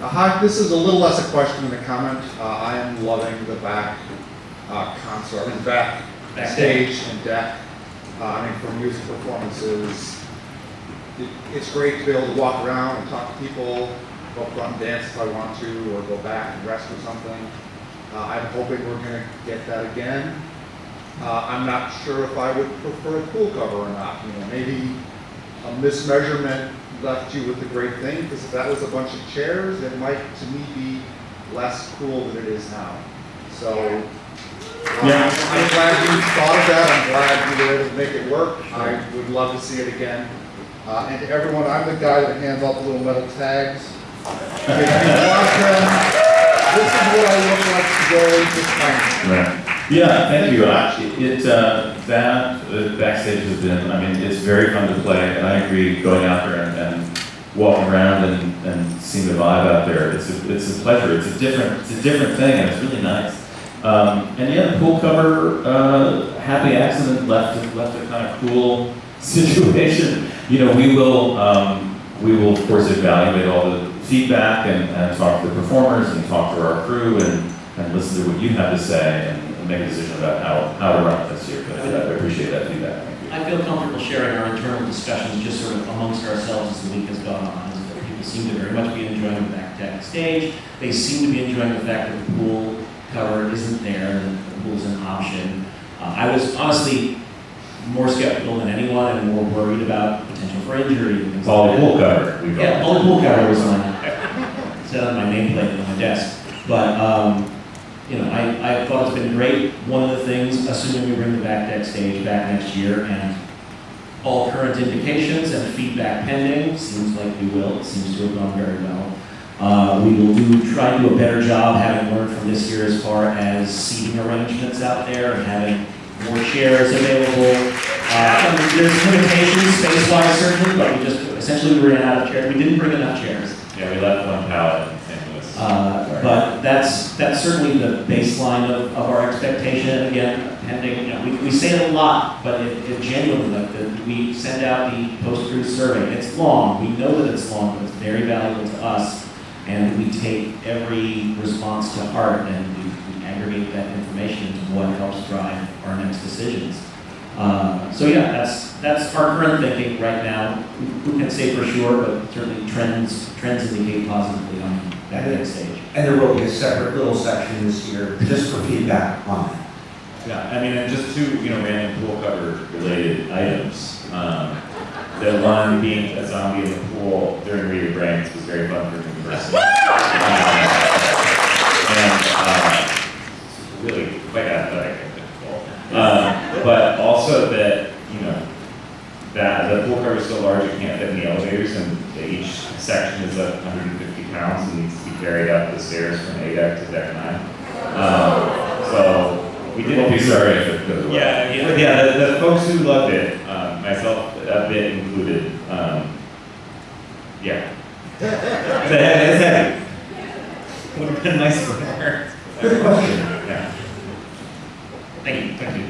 Uh, Hi, this is a little less a question than a comment. Uh, I am loving the back uh, console, I mean, back Back stage and deck. Uh, I mean, for music performances, it- it's great to be able to walk around and talk to people, go up front and dance if I want to, or go back and rest or something. Uh, I'm hoping we're gonna get that again. Uh, I'm not sure if I would prefer a pool cover or not, you know, maybe a mismeasurement left you with a great thing, because if that was a bunch of chairs, it might, to me, be less cool than it is now. So, uh, Yeah. I'm glad you thought of that, I'm glad you were able to make it work, I would love to see it again. Uh, and to everyone, I'm the guy that hands out the little metal tags. If you want them, This is what I look like today, just thank you. Right. Yeah, thank you. Actually, it, uh, that, uh, backstage has been, I mean, it's very fun to play, and I agree, going out there and, and walking around and, and seeing the vibe out there, it's a, it's a pleasure. It's a different, it's a different thing, and it's really nice. Um, and yeah, the pool cover, uh, happy accident left, left a kind of cool situation. You know, we will, um, we will of course evaluate all the feedback and, and talk to the performers and talk to our crew and, and listen to what you have to say and, make a decision about how, how to run it this year. But I appreciate that feedback. I feel comfortable sharing our internal discussions just sort of amongst ourselves as the week has gone on. People seem to very much be enjoying the back deck stage. They seem to be enjoying the fact that the pool cover isn't there, that the pool is an option. Uh, I was honestly more skeptical than anyone and more worried about potential for injury and things like All that. the pool cover, we Yeah, all the pool cover was on, set on my nameplate on my desk. But, um, you know, I, I thought it's been great. One of the things, assuming we bring the back deck stage back next year and all current indications and feedback pending, seems like we will, it seems to have gone very well. Uh, we will do, try to do a better job, having learned from this year as far as seating arrangements out there and having more chairs available. Uh, there's limitations space-wise certainly, but we just, essentially we ran out of chairs. We didn't bring enough chairs. Yeah, we left one pallet in St. Louis. Uh, But that's, that's certainly the baseline of, of our expectation, again, pending, you know, we, we say it a lot, but it, it genuinely, like, the, we send out the post-cruise survey, it's long, we know that it's long, but it's very valuable to us, and we take every response to heart, and we, we aggregate that information into what helps drive our next decisions. Uh, so yeah, that's, that's our current thinking right now, who who can say for sure, but certainly trends, trends indicate positively on that next stage. And there will be a separate little section this year just for feedback on that. Yeah, I mean, and just two, you know, random pool cover related items. Um, the one being a zombie in the pool during Re: Your Brains was very fun for me personally. Um, And, uh, really quite athletic, I think. Uh, but also that, you know, that the pool cover is so large it can't fit in the elevators and each section is like 150 pounds and needs to be carried up the stairs from A deck to deck nine. Um, so we did. We'll be sorry if it goes away. Yeah, yeah, yeah, the, the folks who loved it, um, myself a bit included, um, yeah. It's heavy. Would have been nice for you. Thank question.